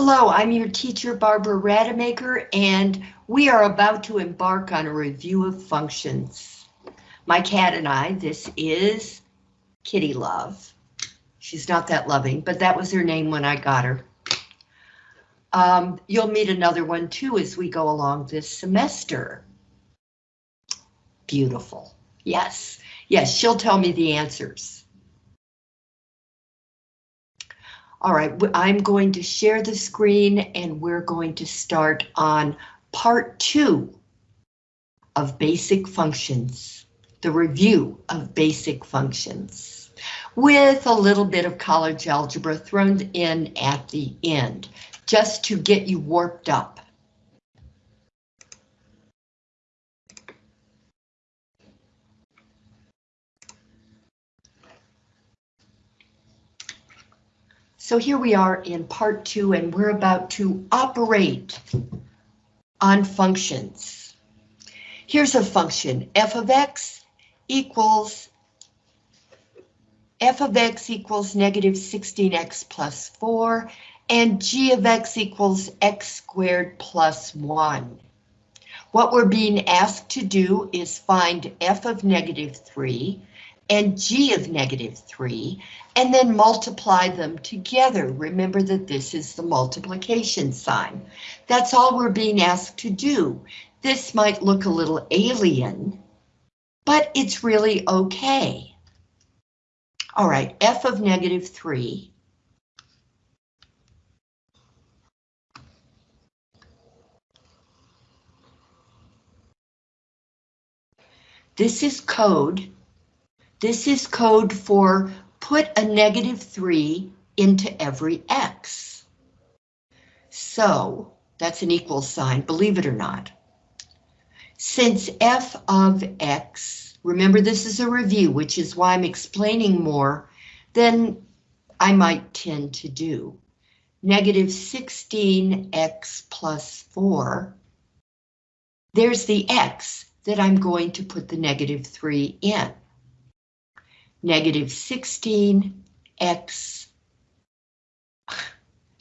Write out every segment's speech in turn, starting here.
Hello, I'm your teacher Barbara Rademacher and we are about to embark on a review of functions. My cat and I, this is Kitty Love. She's not that loving, but that was her name when I got her. Um, you'll meet another one too as we go along this semester. Beautiful. Yes, yes, she'll tell me the answers. All right, I'm going to share the screen and we're going to start on part two of basic functions, the review of basic functions, with a little bit of college algebra thrown in at the end, just to get you warped up. So here we are in part two and we're about to operate on functions. Here's a function, f of x equals f of x equals negative 16x plus 4 and g of x equals x squared plus 1. What we're being asked to do is find f of negative 3 and g of negative 3, and then multiply them together. Remember that this is the multiplication sign. That's all we're being asked to do. This might look a little alien, but it's really okay. All right, f of negative 3 This is code this is code for put a negative 3 into every x. So that's an equal sign, believe it or not. Since f of x, remember this is a review, which is why I'm explaining more than I might tend to do. Negative 16x plus 4. There's the x that I'm going to put the negative 3 in negative 16 x.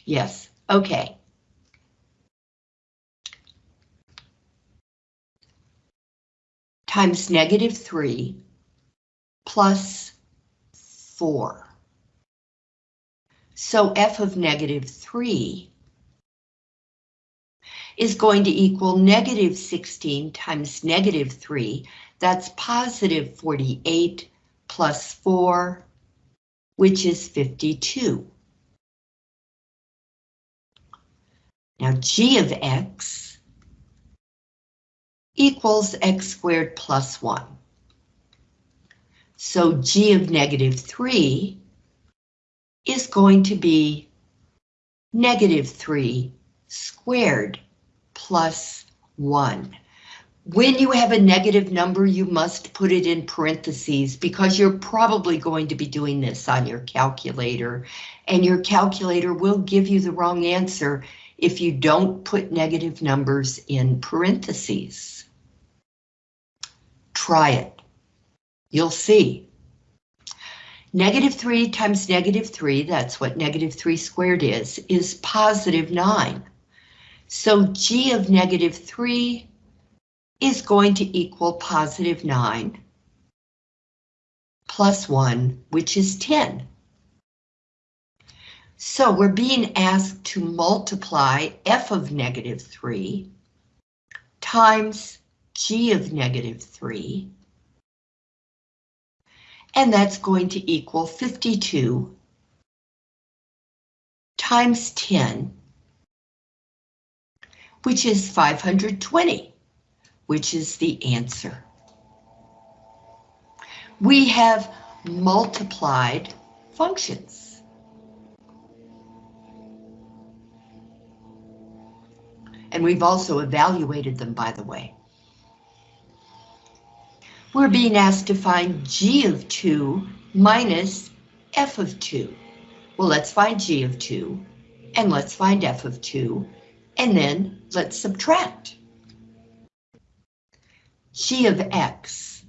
Yes, okay. Times negative 3 plus 4. So f of negative 3 is going to equal negative 16 times negative 3. That's positive 48 plus 4, which is 52. Now g of x equals x squared plus 1. So g of negative 3 is going to be negative 3 squared plus 1. When you have a negative number, you must put it in parentheses because you're probably going to be doing this on your calculator and your calculator will give you the wrong answer if you don't put negative numbers in parentheses. Try it. You'll see. Negative 3 times negative 3, that's what negative 3 squared is, is positive 9. So g of negative 3 is going to equal positive 9 plus 1, which is 10. So we're being asked to multiply f of negative 3 times g of negative 3. And that's going to equal 52 times 10, which is 520 which is the answer. We have multiplied functions. And we've also evaluated them, by the way. We're being asked to find g of 2 minus f of 2. Well, let's find g of 2, and let's find f of 2, and then let's subtract g of x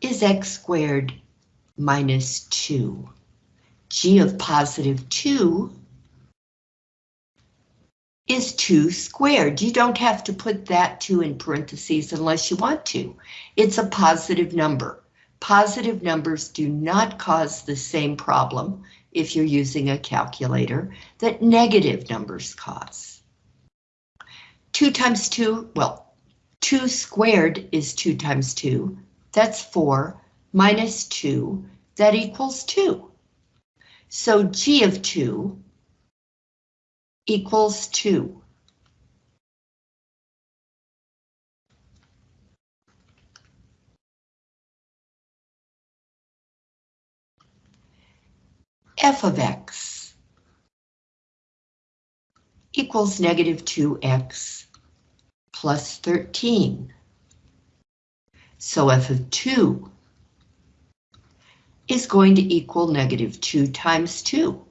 is x squared minus 2. g of positive 2 is 2 squared. You don't have to put that 2 in parentheses unless you want to. It's a positive number. Positive numbers do not cause the same problem if you're using a calculator that negative numbers cause. 2 times 2, well, 2 squared is 2 times 2. That's 4 minus 2. That equals 2. So g of 2 equals 2. F of x equals negative 2x plus 13. So f of 2 is going to equal negative 2 times 2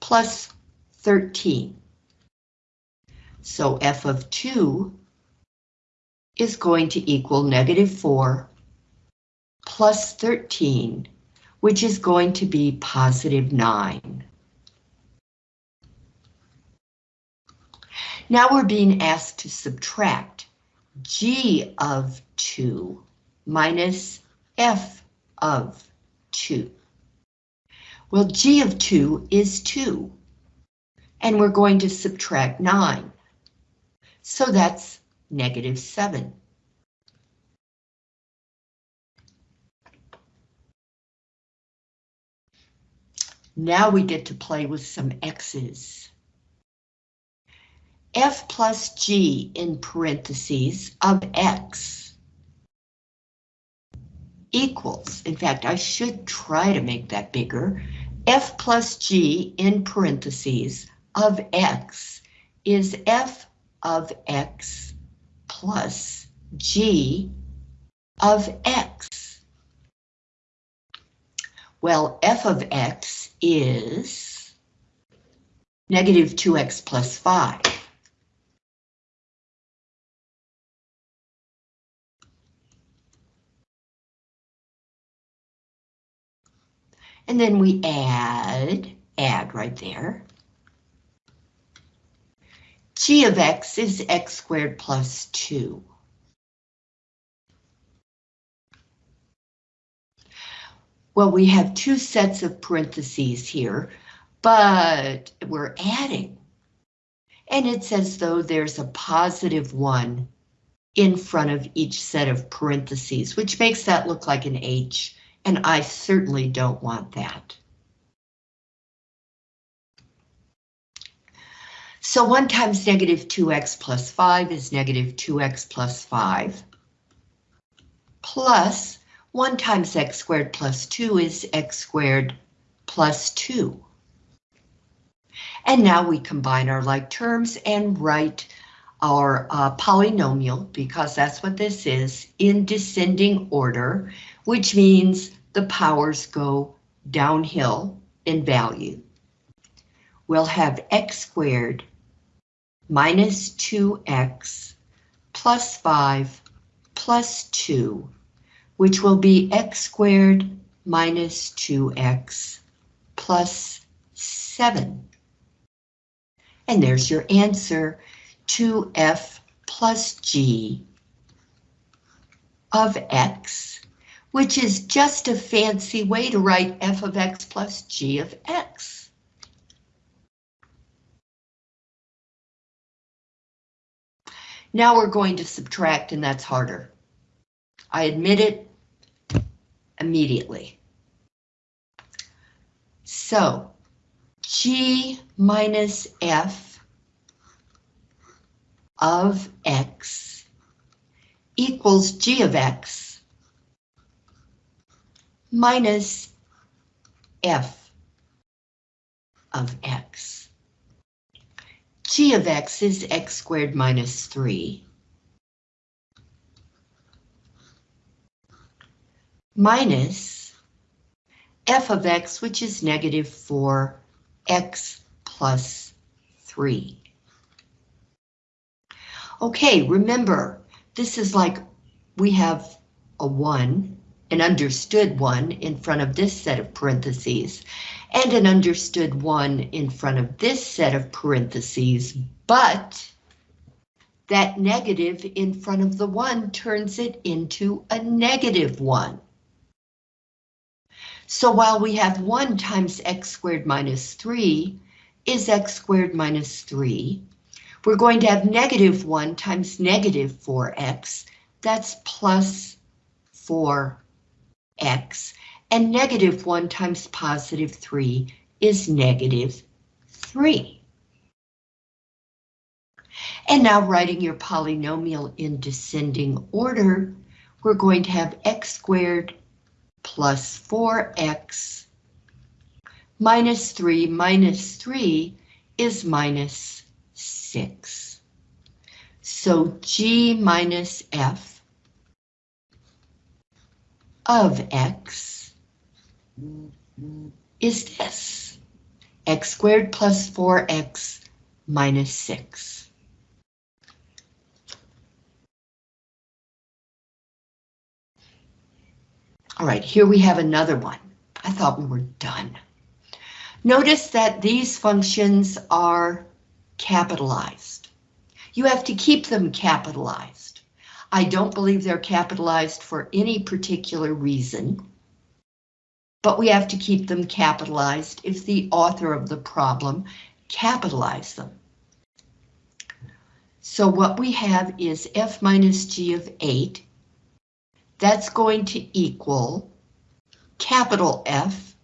plus 13. So f of 2 is going to equal negative 4 plus 13 which is going to be positive 9. Now we're being asked to subtract g of 2 minus f of 2. Well, g of 2 is 2, and we're going to subtract 9. So that's negative 7. Now we get to play with some x's. f plus g in parentheses of x equals, in fact, I should try to make that bigger, f plus g in parentheses of x is f of x plus g of x. Well, f of x is negative 2x plus 5. And then we add, add right there. g of x is x squared plus 2. Well, we have two sets of parentheses here, but we're adding. And it's as though there's a positive one in front of each set of parentheses, which makes that look like an H, and I certainly don't want that. So 1 times negative 2x plus 5 is negative 2x plus 5, plus 1 times x squared plus 2 is x squared plus 2. And now we combine our like terms and write our uh, polynomial, because that's what this is, in descending order, which means the powers go downhill in value. We'll have x squared minus 2x plus 5 plus 2 which will be x squared minus 2x plus 7. And there's your answer, 2f plus g of x, which is just a fancy way to write f of x plus g of x. Now we're going to subtract, and that's harder. I admit it, immediately. So G minus F of X equals G of X minus F of X. G of X is X squared minus 3. Minus f of x, which is negative 4x plus 3. Okay, remember, this is like we have a 1 an understood 1 in front of this set of parentheses, and an understood 1 in front of this set of parentheses, but that negative in front of the 1 turns it into a negative 1. So while we have 1 times x squared minus 3 is x squared minus 3, we're going to have negative 1 times negative 4x, that's plus 4x, and negative 1 times positive 3 is negative 3. And now writing your polynomial in descending order, we're going to have x squared plus 4x minus 3 minus 3 is minus 6. So g minus f of x is this, x squared plus 4x minus 6. All right, here we have another one. I thought we were done. Notice that these functions are capitalized. You have to keep them capitalized. I don't believe they're capitalized for any particular reason, but we have to keep them capitalized if the author of the problem capitalized them. So what we have is f minus g of 8 that's going to equal capital F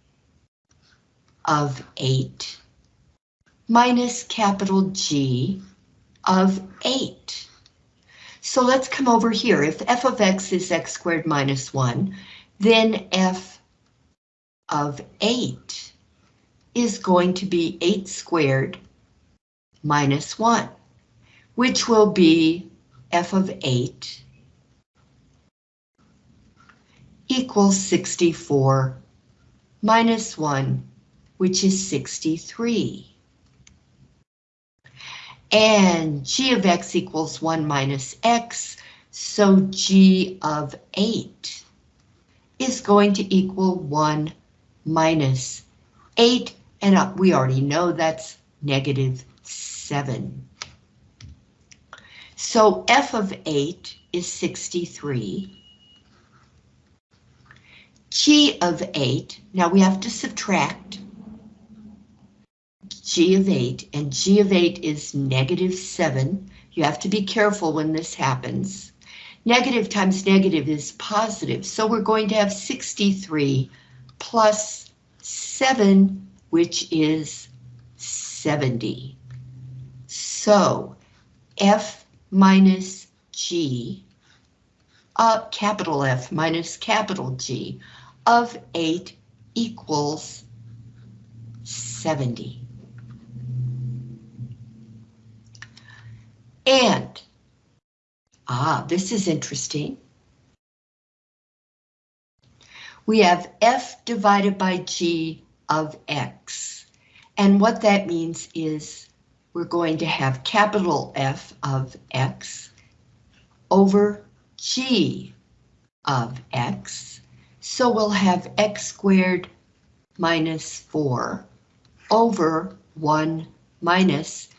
of 8 minus capital G of 8. So let's come over here. If f of x is x squared minus 1, then f of 8 is going to be 8 squared minus 1, which will be f of 8 equals 64 minus 1, which is 63. And g of x equals 1 minus x, so g of 8 is going to equal 1 minus 8, and uh, we already know that's negative 7. So f of 8 is 63. G of 8, now we have to subtract G of 8, and G of 8 is negative 7. You have to be careful when this happens. Negative times negative is positive, so we're going to have 63 plus 7, which is 70. So F minus G, uh, capital F minus capital G of 8 equals 70. And, ah, this is interesting. We have f divided by g of x. And what that means is we're going to have capital F of x over g of x so we'll have x squared minus 4 over 1 minus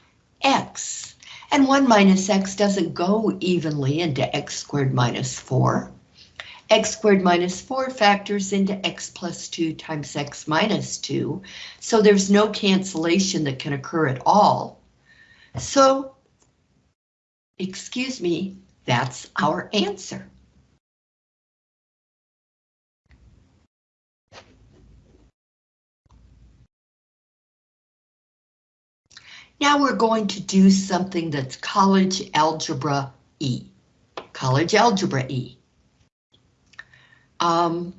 x. And 1 minus x doesn't go evenly into x squared minus 4. x squared minus 4 factors into x plus 2 times x minus 2, so there's no cancellation that can occur at all. So, excuse me, that's our answer. Now we're going to do something that's college algebra E. College algebra E. Um,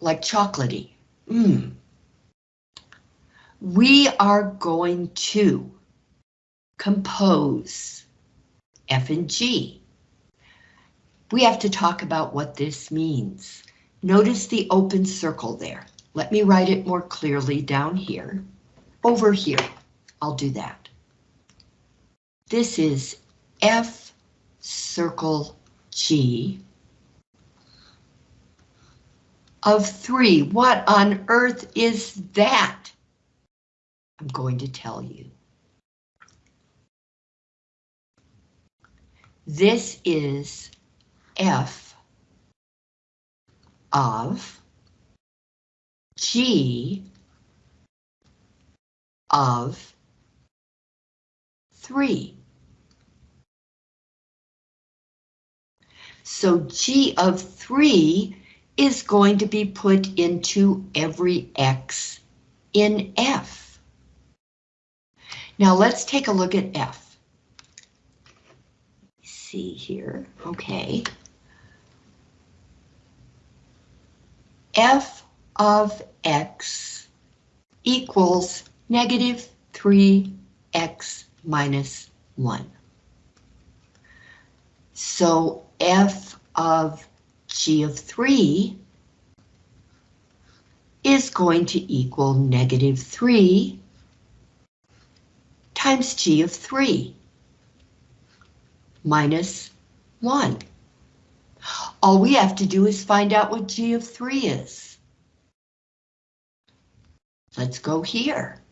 like chocolatey. Mmm. We are going to compose F and G. We have to talk about what this means. Notice the open circle there. Let me write it more clearly down here. Over here. I'll do that. This is F circle G of 3. What on earth is that? I'm going to tell you. This is f of g of 3. So g of 3 is going to be put into every x in f. Now let's take a look at f. See here, okay. f of x equals negative 3x minus 1. So f of g of 3 is going to equal negative 3 times g of 3 minus 1. All we have to do is find out what g of 3 is. Let's go here.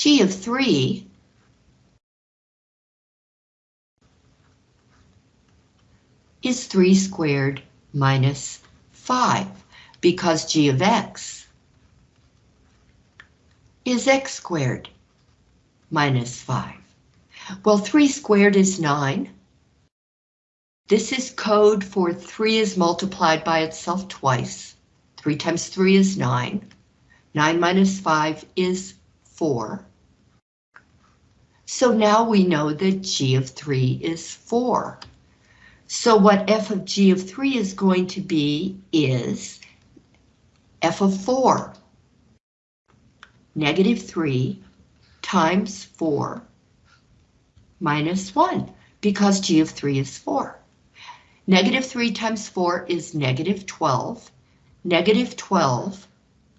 G of 3 is 3 squared minus 5, because g of x is x squared minus 5. Well, 3 squared is 9. This is code for 3 is multiplied by itself twice. 3 times 3 is 9. 9 minus 5 is 4. So now we know that g of 3 is 4. So what f of g of 3 is going to be is f of 4. Negative 3 times 4 minus 1, because g of 3 is 4. Negative 3 times 4 is negative 12. Negative 12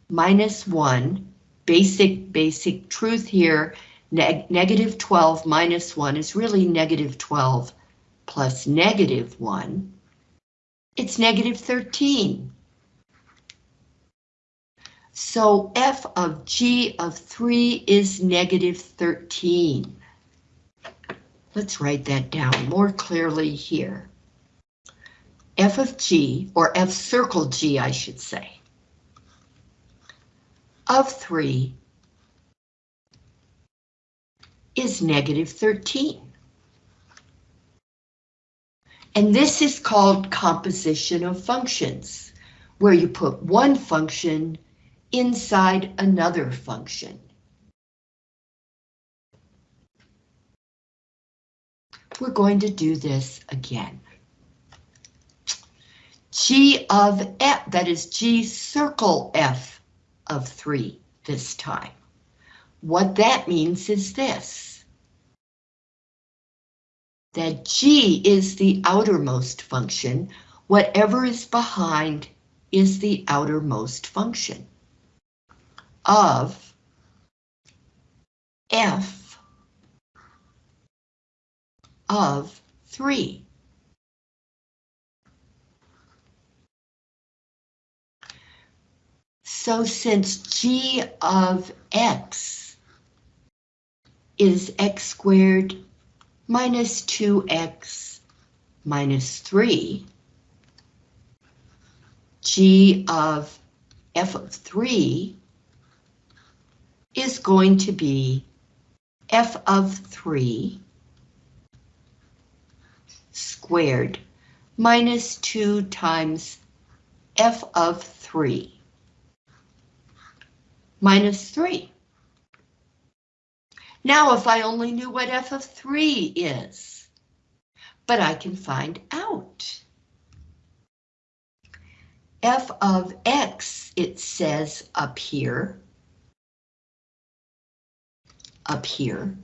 minus 1, basic, basic truth here, neg negative 12 minus 1 is really negative 12 plus negative 1, it's negative 13. So f of g of 3 is negative 13. Let's write that down more clearly here. f of g, or f circle g, I should say, of 3 is negative 13. And this is called composition of functions, where you put one function inside another function. We're going to do this again. G of F, that is G circle F of 3 this time. What that means is this that G is the outermost function, whatever is behind is the outermost function of f of 3. So since g of x is x squared minus 2x minus 3, g of f of 3 is going to be f of 3 squared minus 2 times f of 3 minus 3. Now, if I only knew what f of 3 is, but I can find out. f of x, it says up here, up here,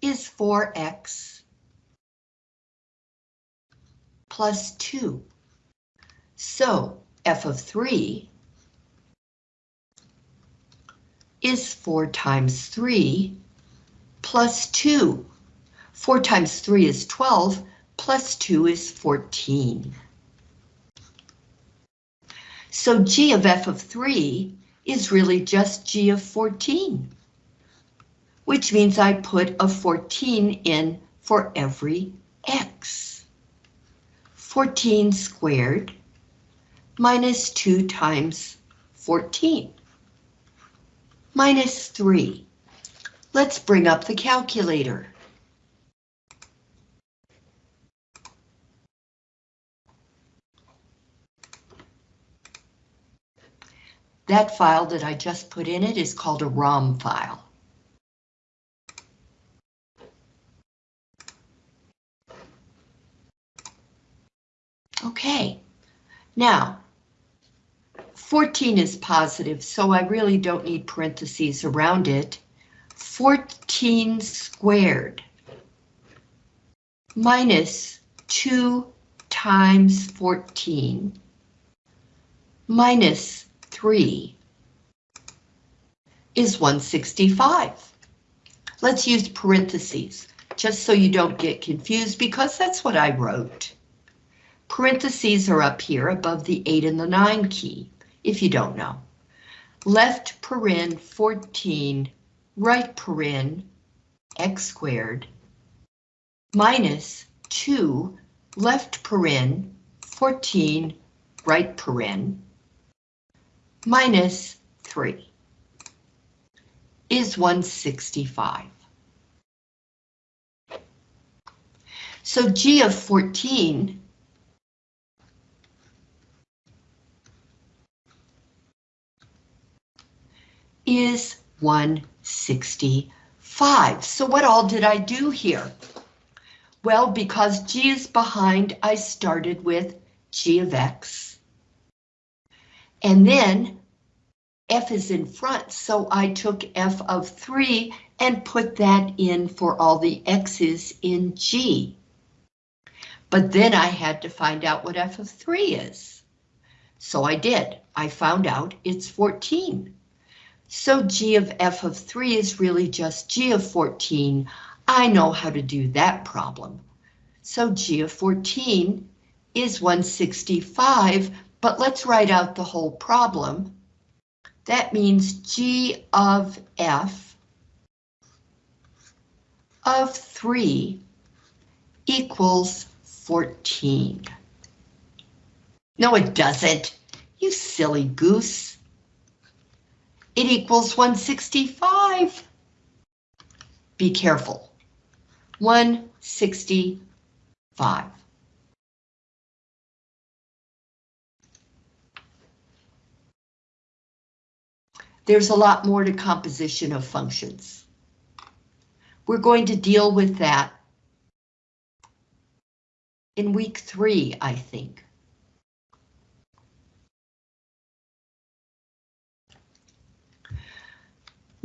is 4x plus 2. So f of 3 is 4 times 3 plus 2. 4 times 3 is 12, plus 2 is 14. So g of f of 3 is really just g of 14, which means I put a 14 in for every x. 14 squared minus 2 times 14 minus 3. Let's bring up the calculator. That file that I just put in it is called a ROM file. Okay, now 14 is positive, so I really don't need parentheses around it. 14 squared minus 2 times 14 minus 3 is 165. Let's use parentheses, just so you don't get confused, because that's what I wrote. Parentheses are up here above the 8 and the 9 key, if you don't know. Left paren 14, right paren x squared, minus 2, left paren 14, right paren, minus 3 is 165. So G of 14 is 165. So what all did I do here? Well, because G is behind, I started with G of X and then F is in front, so I took F of 3 and put that in for all the X's in G. But then I had to find out what F of 3 is. So I did. I found out it's 14. So G of F of 3 is really just G of 14. I know how to do that problem. So G of 14 is 165 but let's write out the whole problem. That means G of F of 3 equals 14. No, it doesn't. You silly goose. It equals 165. Be careful. 165. There's a lot more to composition of functions. We're going to deal with that in week three, I think.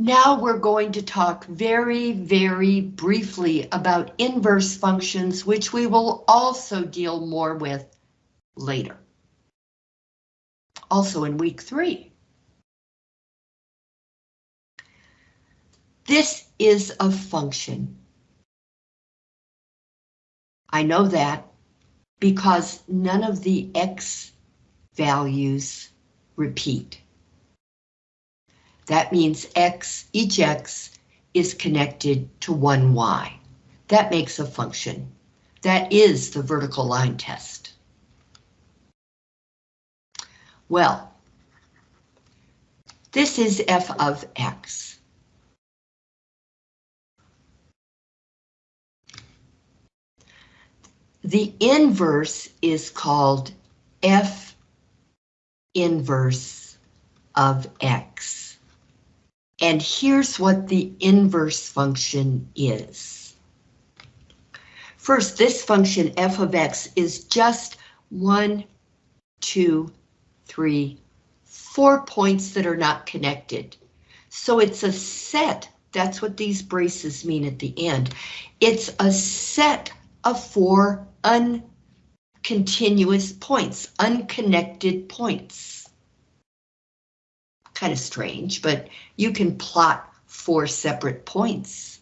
Now we're going to talk very, very briefly about inverse functions, which we will also deal more with later. Also in week three. This is a function. I know that because none of the x values repeat. That means x, each x is connected to one y. That makes a function. That is the vertical line test. Well, this is f of x. The inverse is called F inverse of X. And here's what the inverse function is. First, this function f of x is just one, two, three, four points that are not connected. So it's a set, that's what these braces mean at the end. It's a set of four uncontinuous points, unconnected points. Kind of strange, but you can plot four separate points.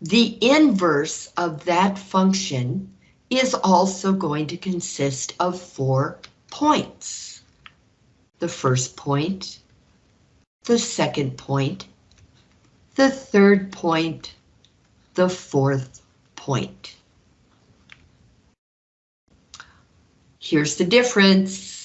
The inverse of that function is also going to consist of four points. The first point, the second point, the third point, the fourth point. Here's the difference.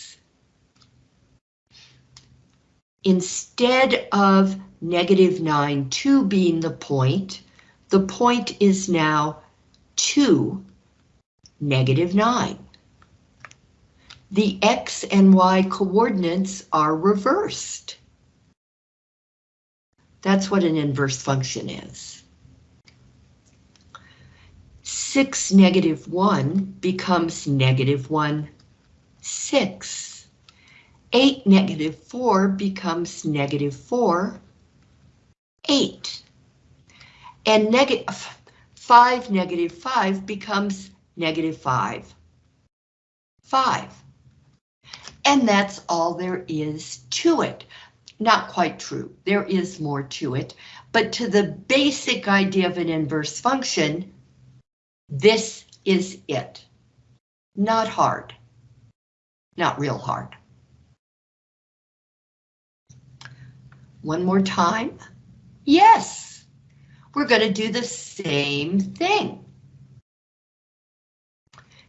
Instead of negative 9, 2 being the point, the point is now 2, negative 9. The x and y coordinates are reversed. That's what an inverse function is. 6 negative 1 becomes negative 1, 6. 8 negative 4 becomes negative 4, 8. And negative 5 negative 5 becomes negative 5, 5. And that's all there is to it. Not quite true. There is more to it, but to the basic idea of an inverse function, this is it. Not hard. Not real hard. One more time. Yes, we're going to do the same thing.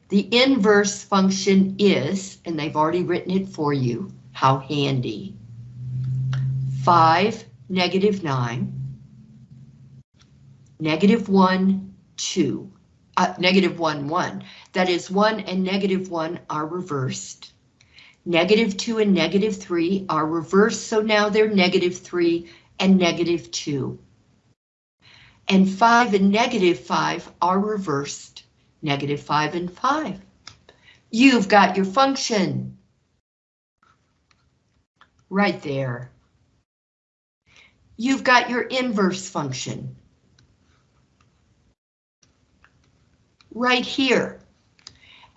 The inverse function is, and they've already written it for you, how handy. 5, negative 9, negative 1, 2, uh, negative 1, 1. That is 1 and negative 1 are reversed. Negative 2 and negative 3 are reversed, so now they're negative 3 and negative 2. And 5 and negative 5 are reversed, negative 5 and 5. You've got your function. Right there you've got your inverse function. Right here.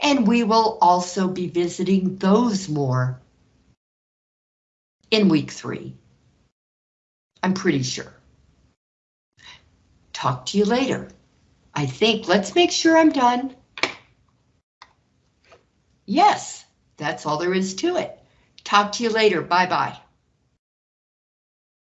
And we will also be visiting those more in week three. I'm pretty sure. Talk to you later. I think, let's make sure I'm done. Yes, that's all there is to it. Talk to you later. Bye-bye.